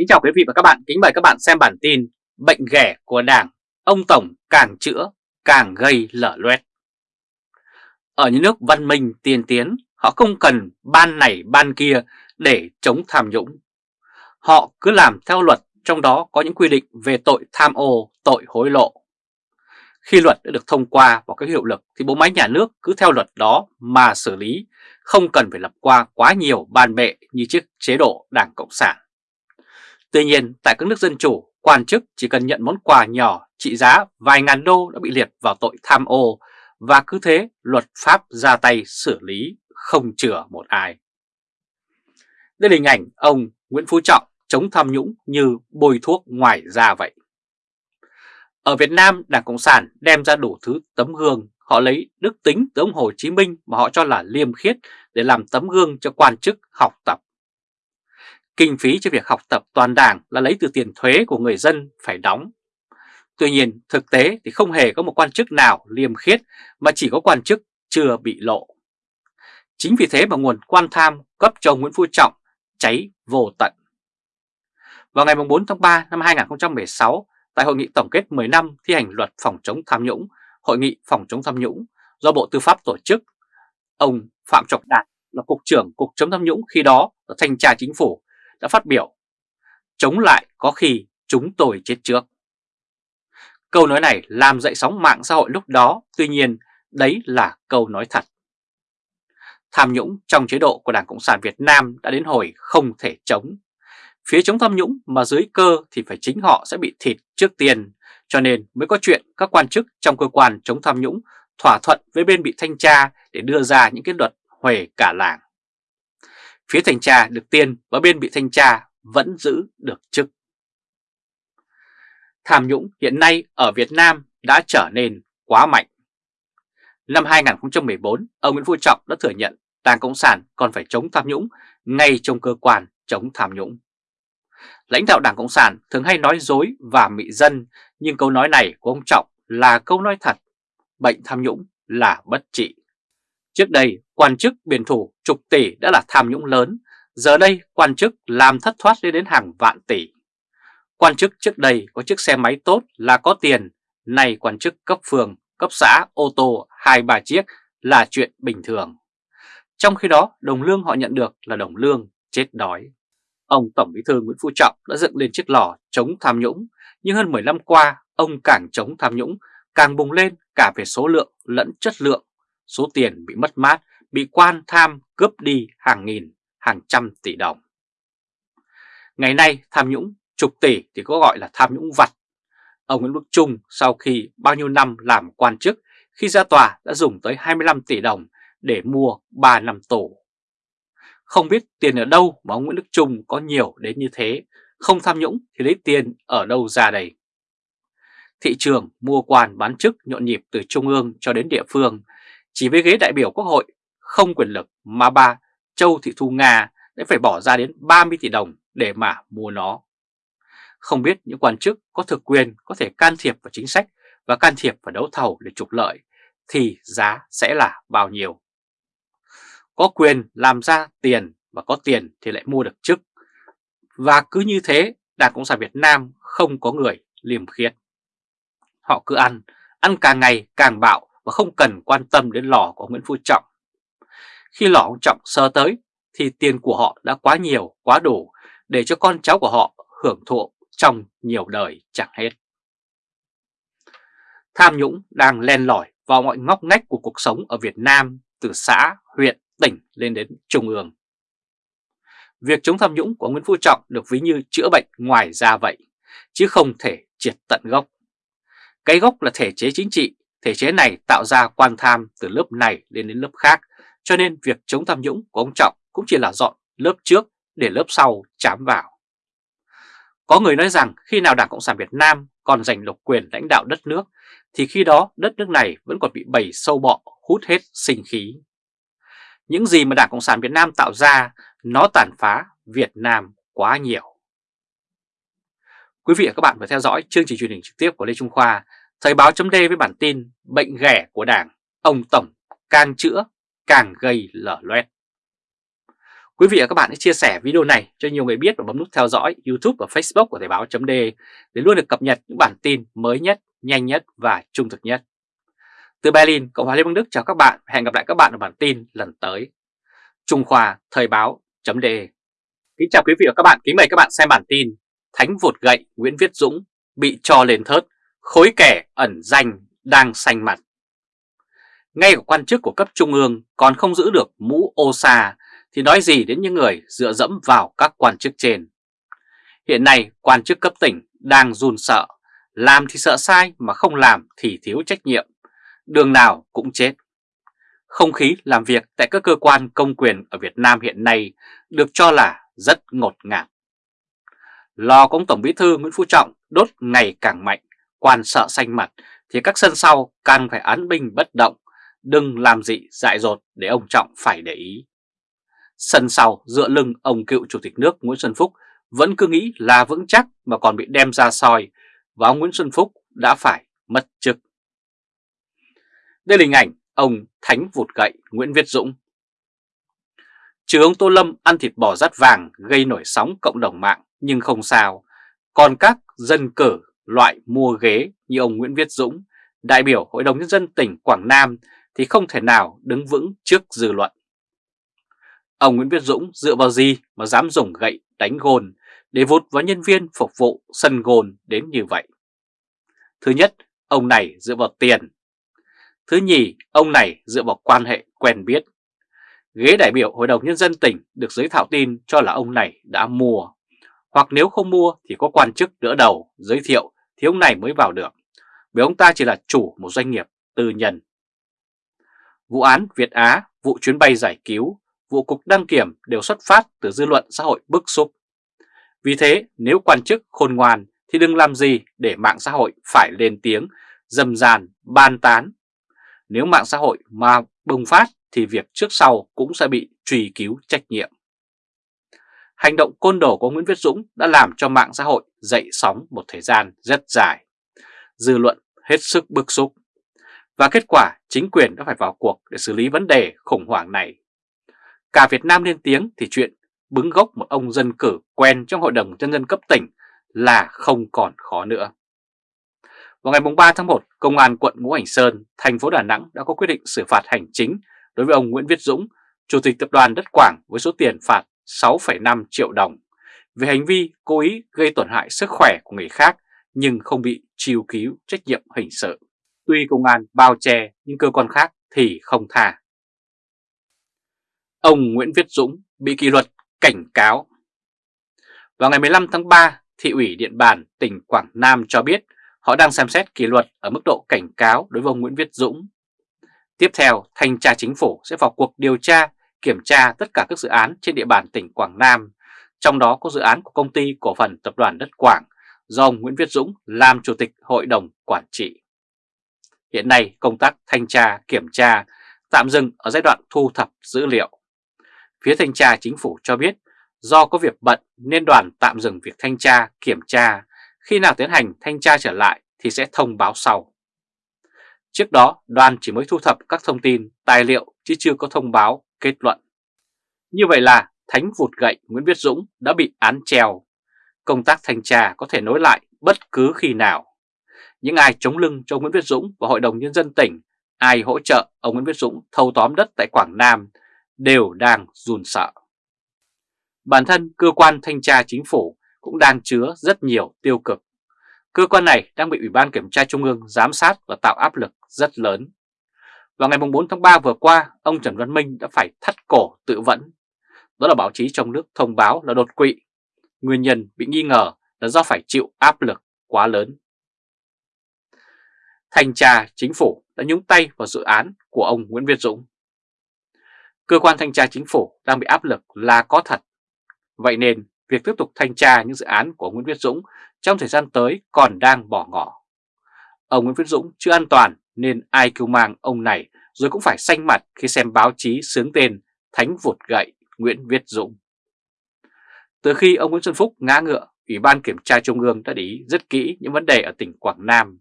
Kính chào quý vị và các bạn, kính mời các bạn xem bản tin Bệnh ghẻ của Đảng, ông Tổng càng chữa càng gây lở loét. Ở những nước văn minh tiên tiến, họ không cần ban này ban kia để chống tham nhũng. Họ cứ làm theo luật, trong đó có những quy định về tội tham ô, tội hối lộ. Khi luật đã được thông qua và có hiệu lực thì bộ máy nhà nước cứ theo luật đó mà xử lý, không cần phải lập qua quá nhiều ban bệ như chiếc chế độ Đảng Cộng sản. Tuy nhiên, tại các nước dân chủ, quan chức chỉ cần nhận món quà nhỏ trị giá vài ngàn đô đã bị liệt vào tội tham ô và cứ thế luật pháp ra tay xử lý không chừa một ai. Đây là hình ảnh ông Nguyễn Phú Trọng chống tham nhũng như bôi thuốc ngoài da vậy. Ở Việt Nam, Đảng Cộng sản đem ra đủ thứ tấm gương, họ lấy đức tính từ ông Hồ Chí Minh mà họ cho là liêm khiết để làm tấm gương cho quan chức học tập. Kinh phí cho việc học tập toàn đảng là lấy từ tiền thuế của người dân phải đóng. Tuy nhiên, thực tế thì không hề có một quan chức nào liêm khiết mà chỉ có quan chức chưa bị lộ. Chính vì thế mà nguồn quan tham cấp cho Nguyễn Phú Trọng cháy vô tận. Vào ngày 4 tháng 3 năm 2016, tại Hội nghị tổng kết 10 năm thi hành luật phòng chống tham nhũng, Hội nghị phòng chống tham nhũng do Bộ Tư pháp tổ chức, ông Phạm Trọng Đạt là Cục trưởng Cục chống tham nhũng khi đó là Thanh tra Chính phủ đã phát biểu Chống lại có khi chúng tôi chết trước. Câu nói này làm dậy sóng mạng xã hội lúc đó, tuy nhiên đấy là câu nói thật. Tham nhũng trong chế độ của Đảng Cộng sản Việt Nam đã đến hồi không thể chống. Phía chống tham nhũng mà dưới cơ thì phải chính họ sẽ bị thịt trước tiên, cho nên mới có chuyện các quan chức trong cơ quan chống tham nhũng thỏa thuận với bên bị thanh tra để đưa ra những cái luật huề cả làng. Phía thanh tra được tiền và bên bị thanh tra vẫn giữ được chức. Tham nhũng hiện nay ở Việt Nam đã trở nên quá mạnh. Năm 2014, ông Nguyễn Phú Trọng đã thừa nhận Đảng Cộng sản còn phải chống tham nhũng ngay trong cơ quan chống tham nhũng. Lãnh đạo Đảng Cộng sản thường hay nói dối và mị dân, nhưng câu nói này của ông Trọng là câu nói thật. Bệnh tham nhũng là bất trị. Trước đây, quan chức biển thủ chục tỷ đã là tham nhũng lớn, giờ đây quan chức làm thất thoát lên đến hàng vạn tỷ. Quan chức trước đây có chiếc xe máy tốt là có tiền, nay quan chức cấp phường, cấp xã, ô tô hai ba chiếc là chuyện bình thường. Trong khi đó, đồng lương họ nhận được là đồng lương chết đói. Ông Tổng Bí thư Nguyễn Phú Trọng đã dựng lên chiếc lò chống tham nhũng, nhưng hơn 10 năm qua, ông càng chống tham nhũng, càng bùng lên cả về số lượng lẫn chất lượng. Số tiền bị mất mát, bị quan tham cướp đi hàng nghìn, hàng trăm tỷ đồng. Ngày nay tham nhũng chục tỷ thì có gọi là tham nhũng vặt. Ông Nguyễn Đức Trung sau khi bao nhiêu năm làm quan chức, khi ra tòa đã dùng tới 25 tỷ đồng để mua 3 năm tù. Không biết tiền ở đâu mà ông Nguyễn Đức Trung có nhiều đến như thế, không tham nhũng thì lấy tiền ở đâu ra đây. Thị trường mua quan bán chức nhộn nhịp từ trung ương cho đến địa phương, chỉ với ghế đại biểu quốc hội không quyền lực mà bà Châu Thị Thu Nga đã phải bỏ ra đến 30 tỷ đồng để mà mua nó. Không biết những quan chức có thực quyền có thể can thiệp vào chính sách và can thiệp vào đấu thầu để trục lợi thì giá sẽ là bao nhiêu. Có quyền làm ra tiền và có tiền thì lại mua được chức. Và cứ như thế Đảng Cộng sản Việt Nam không có người liềm khiết. Họ cứ ăn, ăn càng ngày càng bạo và không cần quan tâm đến lò của Nguyễn Phú Trọng. Khi lò ông Trọng sơ tới thì tiền của họ đã quá nhiều, quá đủ để cho con cháu của họ hưởng thụ trong nhiều đời chẳng hết. Tham nhũng đang len lỏi vào mọi ngóc ngách của cuộc sống ở Việt Nam từ xã, huyện, tỉnh lên đến trung ương. Việc chống tham nhũng của Nguyễn Phú Trọng được ví như chữa bệnh ngoài da vậy, chứ không thể triệt tận gốc. Cái gốc là thể chế chính trị, thể chế này tạo ra quan tham từ lớp này lên đến lớp khác, cho nên việc chống tham nhũng của ông Trọng cũng chỉ là dọn lớp trước để lớp sau chám vào. Có người nói rằng khi nào Đảng Cộng sản Việt Nam còn giành độc quyền lãnh đạo đất nước thì khi đó đất nước này vẫn còn bị bầy sâu bọ hút hết sinh khí. Những gì mà Đảng Cộng sản Việt Nam tạo ra nó tàn phá Việt Nam quá nhiều. Quý vị và các bạn vừa theo dõi chương trình truyền hình trực tiếp của Lê Trung Khoa, Thời báo chấm với bản tin Bệnh ghẻ của Đảng, ông Tổng càng chữa càng gây lở loét. Quý vị và các bạn hãy chia sẻ video này cho nhiều người biết và bấm nút theo dõi YouTube và Facebook của Thời báo .de để luôn được cập nhật những bản tin mới nhất, nhanh nhất và trung thực nhất. Từ Berlin, Cộng hòa Liên bang Đức chào các bạn hẹn gặp lại các bạn ở bản tin lần tới. Trung Khoa Thời báo .de Kính chào quý vị và các bạn, kính mời các bạn xem bản tin Thánh vụt gậy Nguyễn Viết Dũng bị cho lên thớt, khối kẻ ẩn danh đang xanh mặt. Ngay cả quan chức của cấp trung ương còn không giữ được mũ ô xa thì nói gì đến những người dựa dẫm vào các quan chức trên. Hiện nay quan chức cấp tỉnh đang run sợ, làm thì sợ sai mà không làm thì thiếu trách nhiệm, đường nào cũng chết. Không khí làm việc tại các cơ quan công quyền ở Việt Nam hiện nay được cho là rất ngột ngạt. Lò của ông Tổng Bí thư Nguyễn Phú Trọng đốt ngày càng mạnh, quan sợ xanh mặt thì các sân sau càng phải án binh bất động, đừng làm gì dại dột để ông Trọng phải để ý. Sân sau dựa lưng ông cựu Chủ tịch nước Nguyễn Xuân Phúc vẫn cứ nghĩ là vững chắc mà còn bị đem ra soi và ông Nguyễn Xuân Phúc đã phải mất chức. Đây là hình ảnh ông Thánh vụt gậy Nguyễn Viết Dũng. Trừ ông Tô Lâm ăn thịt bò rát vàng gây nổi sóng cộng đồng mạng nhưng không sao. Còn các dân cử loại mua ghế như ông Nguyễn Viết Dũng, đại biểu Hội đồng Nhân dân tỉnh Quảng Nam thì không thể nào đứng vững trước dư luận. Ông Nguyễn Viết Dũng dựa vào gì mà dám dùng gậy đánh gôn để vụt vào nhân viên phục vụ sân gôn đến như vậy? Thứ nhất, ông này dựa vào tiền. Thứ nhì, ông này dựa vào quan hệ quen biết. Ghế đại biểu Hội đồng Nhân dân tỉnh được giới thạo tin cho là ông này đã mua. Hoặc nếu không mua thì có quan chức đỡ đầu giới thiệu thì ông này mới vào được. bởi ông ta chỉ là chủ một doanh nghiệp tư nhân. Vụ án Việt Á, vụ chuyến bay giải cứu, vụ cục đăng kiểm đều xuất phát từ dư luận xã hội bức xúc. Vì thế nếu quan chức khôn ngoan thì đừng làm gì để mạng xã hội phải lên tiếng, dầm dàn, ban tán. Nếu mạng xã hội mà bùng phát thì việc trước sau cũng sẽ bị truy cứu trách nhiệm. Hành động côn đồ của Nguyễn Viết Dũng đã làm cho mạng xã hội dậy sóng một thời gian rất dài. Dư luận hết sức bức xúc. Và kết quả chính quyền đã phải vào cuộc để xử lý vấn đề khủng hoảng này. Cả Việt Nam lên tiếng thì chuyện bứng gốc một ông dân cử quen trong Hội đồng Nhân dân cấp tỉnh là không còn khó nữa. Vào ngày 3 tháng 1, Công an quận Ngũ Hành Sơn, thành phố Đà Nẵng đã có quyết định xử phạt hành chính đối với ông Nguyễn Viết Dũng, Chủ tịch Tập đoàn Đất Quảng với số tiền phạt 6,5 triệu đồng về hành vi cố ý gây tổn hại sức khỏe của người khác nhưng không bị chiêu cứu trách nhiệm hình sự. Tuy công an bao che nhưng cơ quan khác thì không tha. Ông Nguyễn Viết Dũng bị kỷ luật cảnh cáo. Vào ngày 15 tháng 3, Thị ủy Điện Bàn, tỉnh Quảng Nam cho biết họ đang xem xét kỷ luật ở mức độ cảnh cáo đối với ông Nguyễn Viết Dũng. Tiếp theo, Thanh tra Chính phủ sẽ vào cuộc điều tra, kiểm tra tất cả các dự án trên địa bàn tỉnh Quảng Nam, trong đó có dự án của công ty cổ phần Tập đoàn Đất Quảng do ông Nguyễn Viết Dũng làm Chủ tịch Hội đồng Quản trị. Hiện nay, công tác thanh tra, kiểm tra tạm dừng ở giai đoạn thu thập dữ liệu. Phía thanh tra chính phủ cho biết do có việc bận nên đoàn tạm dừng việc thanh tra, kiểm tra. Khi nào tiến hành thanh tra trở lại thì sẽ thông báo sau. Trước đó, đoàn chỉ mới thu thập các thông tin, tài liệu chứ chưa có thông báo, kết luận. Như vậy là Thánh vụt gậy Nguyễn Viết Dũng đã bị án treo. Công tác thanh tra có thể nối lại bất cứ khi nào. Những ai chống lưng cho Nguyễn Viết Dũng và Hội đồng Nhân dân tỉnh, ai hỗ trợ ông Nguyễn Viết Dũng thâu tóm đất tại Quảng Nam đều đang run sợ. Bản thân cơ quan thanh tra chính phủ cũng đang chứa rất nhiều tiêu cực. Cơ quan này đang bị Ủy ban Kiểm tra Trung ương giám sát và tạo áp lực rất lớn. Vào ngày 4 tháng 3 vừa qua, ông Trần Văn Minh đã phải thắt cổ tự vẫn. Đó là báo chí trong nước thông báo là đột quỵ. Nguyên nhân bị nghi ngờ là do phải chịu áp lực quá lớn. Thanh tra chính phủ đã nhúng tay vào dự án của ông Nguyễn Việt Dũng. Cơ quan thanh tra chính phủ đang bị áp lực là có thật. Vậy nên, việc tiếp tục thanh tra những dự án của Nguyễn Viết Dũng trong thời gian tới còn đang bỏ ngỏ. Ông Nguyễn Viết Dũng chưa an toàn nên ai kêu mang ông này rồi cũng phải xanh mặt khi xem báo chí sướng tên Thánh vụt gậy Nguyễn Viết Dũng. Từ khi ông Nguyễn Xuân Phúc ngã ngựa, Ủy ban Kiểm tra Trung ương đã để ý rất kỹ những vấn đề ở tỉnh Quảng Nam.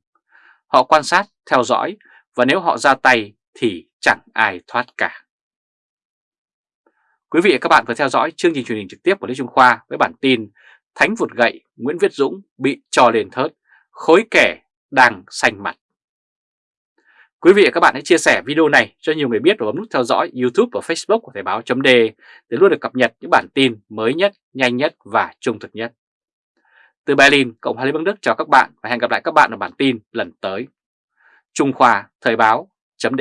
Họ quan sát, theo dõi và nếu họ ra tay thì chẳng ai thoát cả. Quý vị và các bạn vừa theo dõi chương trình truyền hình trực tiếp của Lê Trung Khoa với bản tin Thánh vụt gậy Nguyễn Viết Dũng bị trò lên thớt, khối kẻ đang xanh mặt. Quý vị và các bạn hãy chia sẻ video này cho nhiều người biết và bấm nút theo dõi YouTube và Facebook của Thời báo chấm để luôn được cập nhật những bản tin mới nhất, nhanh nhất và trung thực nhất. Từ Berlin, Cộng hòa Liên bang Đức chào các bạn và hẹn gặp lại các bạn ở bản tin lần tới. Trung Khoa Thời báo chấm